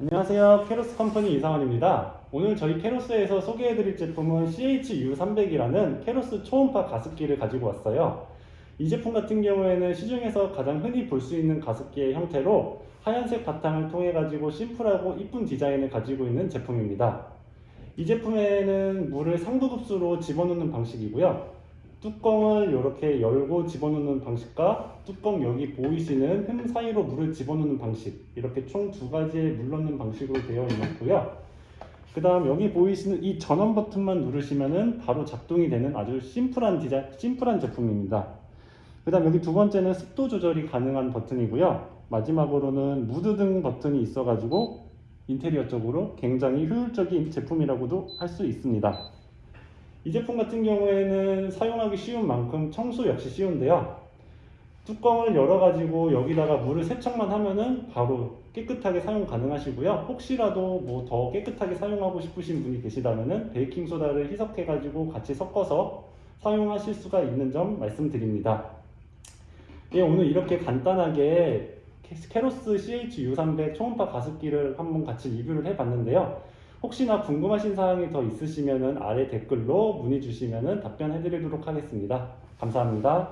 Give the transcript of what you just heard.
안녕하세요. 캐로스 컴퍼니 이상원입니다. 오늘 저희 캐로스에서 소개해드릴 제품은 CHU300이라는 캐로스 초음파 가습기를 가지고 왔어요. 이 제품 같은 경우에는 시중에서 가장 흔히 볼 수 있는 가습기의 형태로 하얀색 바탕을 통해 가지고 심플하고 이쁜 디자인을 가지고 있는 제품입니다. 이 제품에는 물을 상부급수로 집어넣는 방식이고요. 뚜껑을 이렇게 열고 집어넣는 방식과 뚜껑 여기 보이시는 흠 사이로 물을 집어넣는 방식 이렇게 총 두 가지의 물 넣는 방식으로 되어 있고요. 그 다음 여기 보이시는 이 전원 버튼만 누르시면은 바로 작동이 되는 아주 심플한 디자인, 심플한 제품입니다. 그 다음 여기 두 번째는 습도 조절이 가능한 버튼이고요. 마지막으로는 무드 등 버튼이 있어 가지고 인테리어 쪽으로 굉장히 효율적인 제품이라고도 할 수 있습니다. 이 제품 같은 경우에는 사용하기 쉬운 만큼 청소 역시 쉬운데요. 뚜껑을 열어 가지고 여기다가 물을 세척만 하면은 바로 깨끗하게 사용 가능하시고요. 혹시라도 뭐 더 깨끗하게 사용하고 싶으신 분이 계시다면은 베이킹 소다를 희석해 가지고 같이 섞어서 사용하실 수가 있는 점 말씀드립니다. 예, 오늘 이렇게 간단하게 캐로스 CH-U300 초음파 가습기를 한번 같이 리뷰를 해봤는데요. 혹시나 궁금하신 사항이 더 있으시면 아래 댓글로 문의 주시면 답변해 드리도록 하겠습니다. 감사합니다.